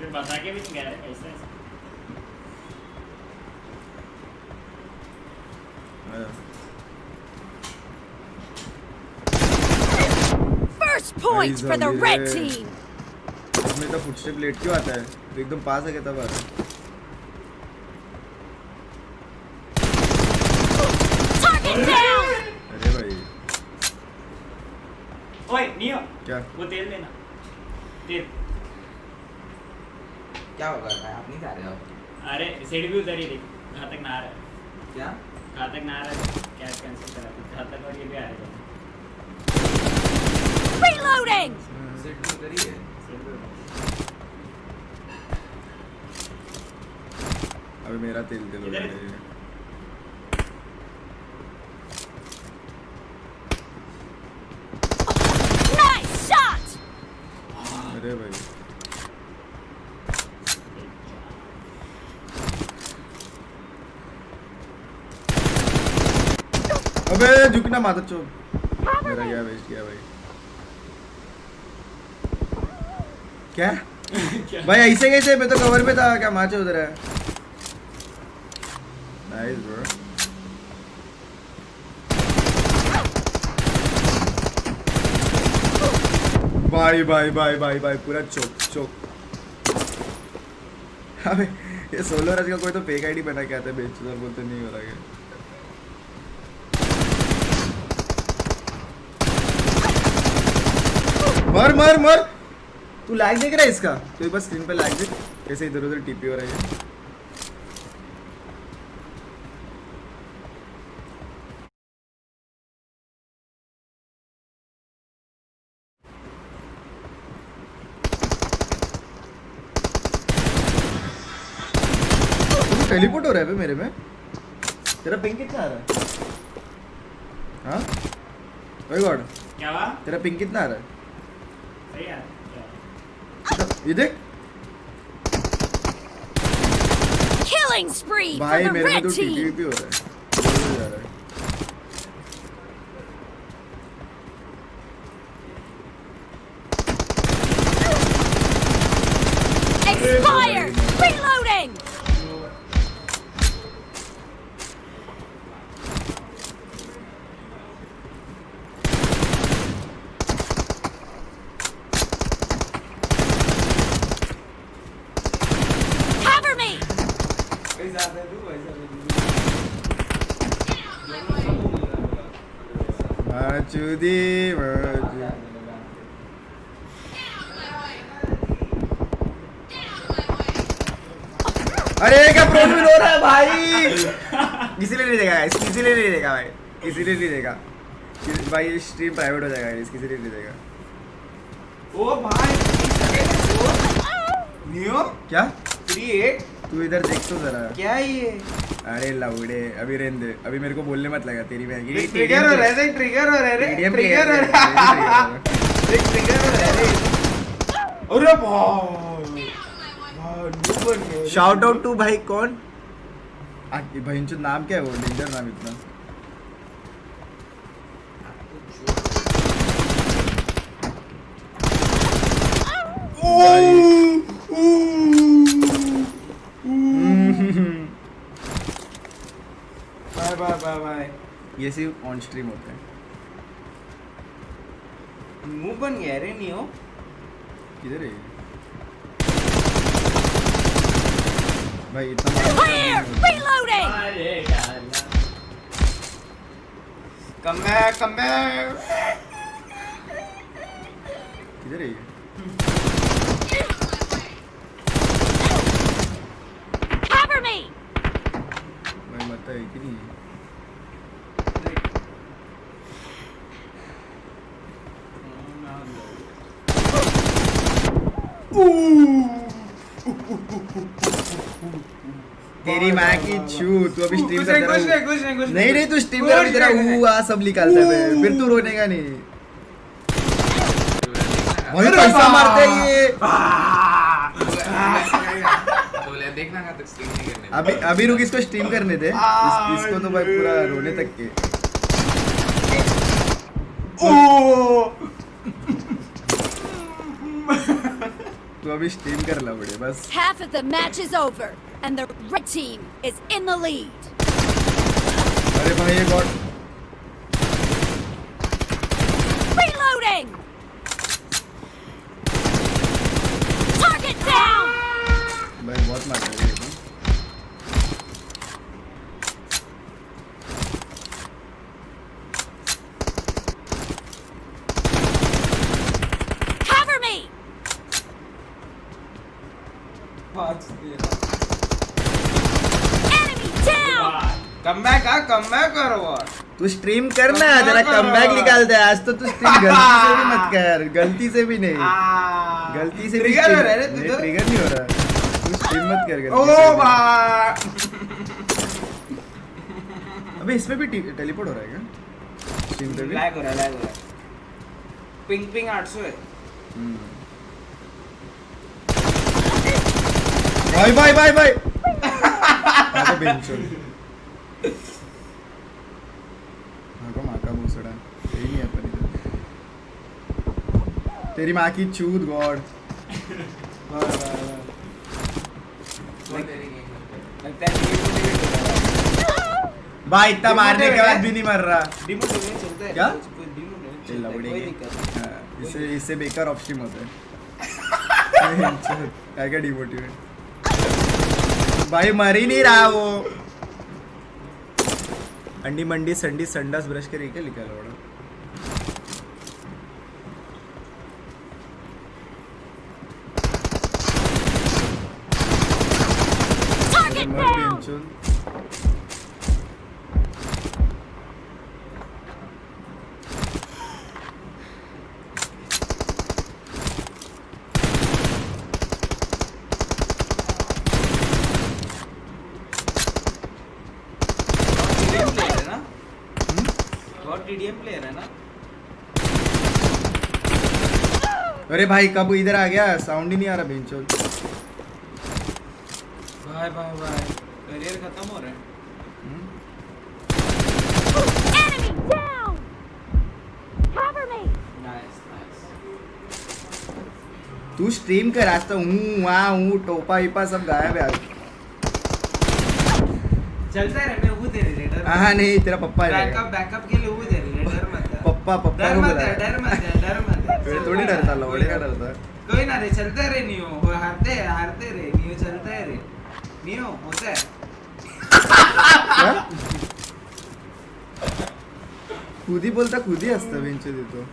सिर्फ़ बता के भी नहीं कह रहे कैसे First point for the red team. इसमें तो फुटस्टेप लेट क्यों आता है? तो एकदम पास है क्या तब आता है? Target down. अरे भाई। ओए नियो क्या? वो तेल देना तेल क्या होगा भाई आप नहीं जा रहे सीट भी उधर ही देख घातक ना आ रहा है क्या? घातक ना आ रहा है कैश कैंसिल करा? दो घातक और ये भी आ रहा है। Reloading. भी उधर ही। है अभी मेरा तेल दे दो इधर- भाई। Nice shot. अरे भाई अबे झुकना माता चो मेरा गया वेस्ट गया भाई। क्या? क्या? भाई ऐसे कैसे? मैं तो कवर पे था क्या माचे उधर है? नाइस ब्रो भाई भाई भाई भाई भाई पूरा चौक चौक। अबे ये सोलो रज का कोई तो फेक आईडी बना के आता है बेच उधर बोलते नहीं हो रहा है। मर मर मर। तू लैग देख रहा है इसका? तो एक बार स्क्रीन पे लैग देख। कैसे इधर उधर टीपी हो रही है टेलीपोर्ट हो रहा है मेरे में? तेरा पिंग कितना आ रहा है? हाँ? गॉड क्या हुआ? तेरा पिंग कितना आ रहा है? You Yedik. Killing spree for the red team. माचुदी अरे क्या प्रोफिल हो रहा है भाई। इसीलिए नहीं देगा guys, इसीलिए नहीं देगा भाई. इसीलिए नहीं देगा भाई स्ट्रीम प्राइवेट हो जाएगा guys, इसीलिए नहीं देगा ओ भाई नियो क्या? थ्री एट तू इधर देख तो जरा। क्या ये? अरे लवड़े अभी रेंद अभी मेरे को बोलने मत लगा तेरी बहन की। ट्रिगर हो रहा है ट्रिगर हो रहा है ट्रिगर हो रहा है। ट्रिगर हो रहा है अरे भाई। शाउट आउट टू भाई कौन? भाई इनचो नाम क्या है वो? डेंजर नाम इतना। Bye bye bye bye. ये सिर्फ़ ऑन स्ट्रीम होता है। मुँह बन गया रे नियो किधर है ये? भाई इतना कम बैक कम बैक किधर है मत है कि नहीं तेरी माँ की छू तू अभी स्ट्रीम नहीं कुछ नहीं कुछ नहीं कुछ नहीं नहीं तू स्ट्रीम कर तेरा ऊ आ सब निकालता है फिर तू रोने का नहीं भाई पैसा मारते ये देखना तक स्ट्रीम नहीं करने अभी अभी रुक इसको स्ट्रीम करने दे। इस, इसको तो भाई पूरा रोने तक के। तो तू अभी स्ट्रीम कर ला बड़े बस। Half of the match is over, and the red team is in the lead. अरे भाई ये गॉड Reloading! Target down! भाई बहुत मार रहा है ये तो Cover me! Enemy come back हाँ कम बैक करो तू स्ट्रीम कर ना जरा कम बैक निकाल दे आज तो तू स्ट्रीम गलती से भी मत कर गलती से भी नहीं। गलती से भी ट्रिगर हो रहा है रे तू तो। ट्रिगर नहीं हो रहा। तू स्ट्रीम मत कर गलती ओ भाई अबे इसमें भी टेलीपोर्ट हो रहा है क्या? स्ट्रीम पे भी? लैग हो रहा है लैग हो रहा है। पिंग पिंग 800 है हम्म। भाई भाई भाई भाई हाँ तो बेंचो हाँ को माँ का भूसड़ा यही नहीं है अपन इधर तेरी माँ की चूत गॉड वाह वाह वाह। वो तेरी गेम में लगता है डिमोटिवेट हो रहा है। भाई इतना मारने के बाद भी नहीं मर रहा। डिमोटिवेट चलता है। क्या? चल है हाँ, इससे इससे बेकार ऑप्शन होता है। क्या क्या डिमोटिवेट? भाई मर ही नहीं रहा वो। अंडी मंडी संडी संडास ब्रश के क्या लिखा लो Target down! बेंचोद। TDM player है ना प्लेयर है ना? अरे भाई कब इधर आ गया? साउंड ही नहीं आ रहा भाई भाई भाई करियर खत्म हो रहा है। नाइस तू स्ट्रीम कर आज तो हूँ वहाँ हूँ टोपा ईपा सब गायब है आज। चलता है हाँ नहीं तेरा पप्पा बैकअप बैकअप के लिए वो तेरे लिए डर मत है पप्पा पप्पा डर मत है डर मत है डर मत है फिर थोड़ी डरता लौड़े का डरता है। कोई ना रे चलते रे नियो। वो हारते हैं हारते रे नियो चलते रे। नियो होता है? खुद ही बोलता खुद ही असतं बेंचो देतो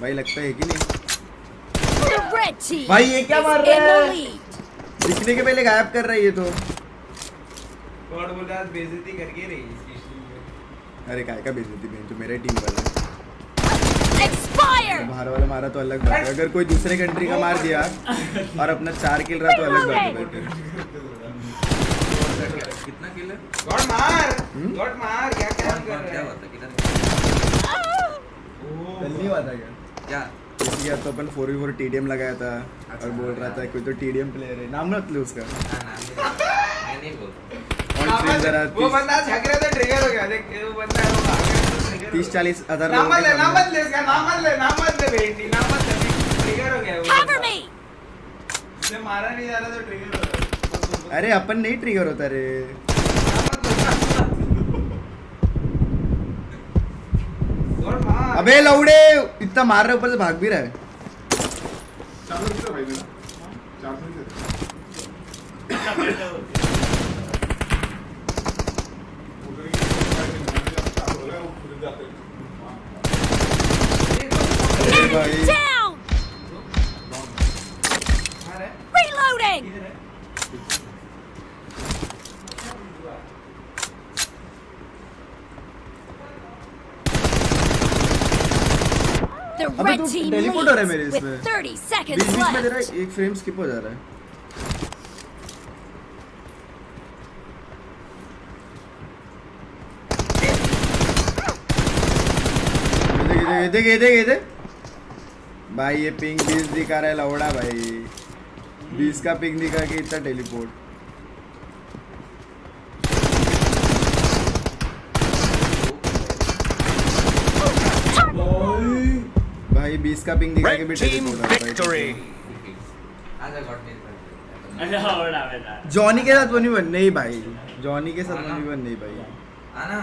भाई लगता है कि नहीं? भाई ये क्या मार रहा है. दिखने के पहले गायब कर रहा है तो। गॉड बोल रहा है बेइज्जती करके रही इसकी अरे काय का बेइज्जती बेंचो मेरा टीम वाला है। Expired! बाहर वाला मारा तो अलग बात है। अगर कोई दूसरे कंट्री का मार दिया और अपना चार किल रहा तो अलग बात है। कितना किल है? गॉड मार! हम्म? गॉड मार! क्या क्या कौन कर क्या रहा है? होता किधर कल नहीं हुआ था क्या? क्या? किया तो अपन फोर वी फोर टीडीएम लगाया था और बोल रहा था। कोई तो टीडीएम प्लेयर है। नाम मत लो उसका वो बंदा रहा था ट्रिगर हो गया देख वो बंदा है, वो भाग तीस चालीस हज़ार नाम मत ले नाम मत ले इसका नाम मत ले नाम मत ले बेटी नाम मत ले ट्रिगर हो गया वो Cover बंदा। me! उसे मारा नहीं जा रहा तो ट्रिगर हो रहा अरे अपन नहीं ट्रिगर होता रे नाम मत लो, नाम मत लो। गॉड मार अबे लौड़े इतना मार रहा है ऊपर से भाग भी रहा है। सौ रुपये भाई मेरा चार सौ रुपये अरे Enemy भाई down! मार है Reloading! इधर है The अबे तू team हो रहा है मेरे इसमें। 30 बीच बीच में तेरा एक फ्रेम स्किप हो जा रहा है। देख ये देख ये देख भाई ये पिंग बीस दिखा रहा है लौड़ा भाई। बीस का पिंग दिखा के इतना टेलीपोर्ट भाई 20 का पिंग दिखा के भी और आवेदा जॉनी के साथ बनी बन नहीं भाई जॉनी के साथ बनी बन नहीं भाई। आना।